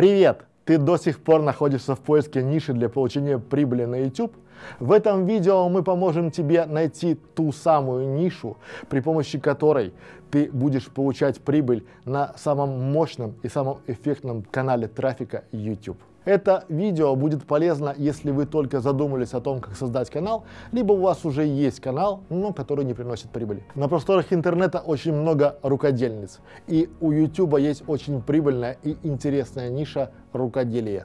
Привет! Ты до сих пор находишься в поиске ниши для получения прибыли на YouTube? В этом видео мы поможем тебе найти ту самую нишу, при помощи которой ты будешь получать прибыль на самом мощном и самом эффектном канале трафика YouTube. Это видео будет полезно, если вы только задумались о том, как создать канал, либо у вас уже есть канал, но который не приносит прибыли. На просторах интернета очень много рукодельниц, и у YouTube есть очень прибыльная и интересная ниша рукоделия.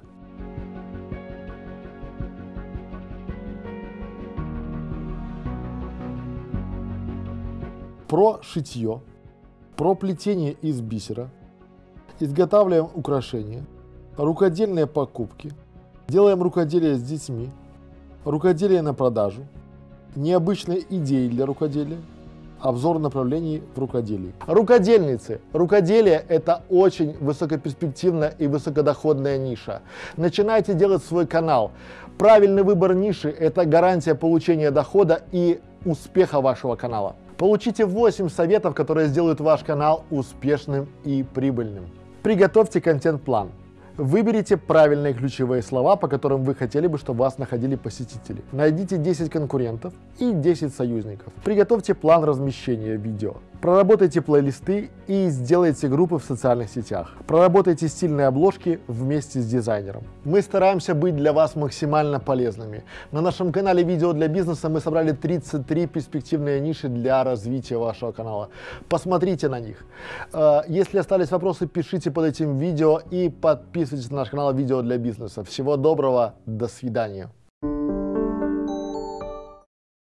Про шитье, про плетение из бисера, изготавливаем украшения – рукодельные покупки, делаем рукоделие с детьми, рукоделие на продажу, необычные идеи для рукоделия, обзор направлений в рукоделии. Рукодельницы. Рукоделие – это очень высокоперспективная и высокодоходная ниша. Начинайте делать свой канал. Правильный выбор ниши – это гарантия получения дохода и успеха вашего канала. Получите 8 советов, которые сделают ваш канал успешным и прибыльным. Приготовьте контент-план. Выберите правильные ключевые слова, по которым вы хотели бы, чтобы вас находили посетители. Найдите 10 конкурентов и 10 союзников. Приготовьте план размещения видео. Проработайте плейлисты и сделайте группы в социальных сетях. Проработайте стильные обложки вместе с дизайнером. Мы стараемся быть для вас максимально полезными. На нашем канале «Видео для бизнеса» мы собрали 33 перспективные ниши для развития вашего канала. Посмотрите на них. Э, если остались вопросы, пишите под этим видео и подписывайтесь на наш канал «Видео для бизнеса». Всего доброго, до свидания.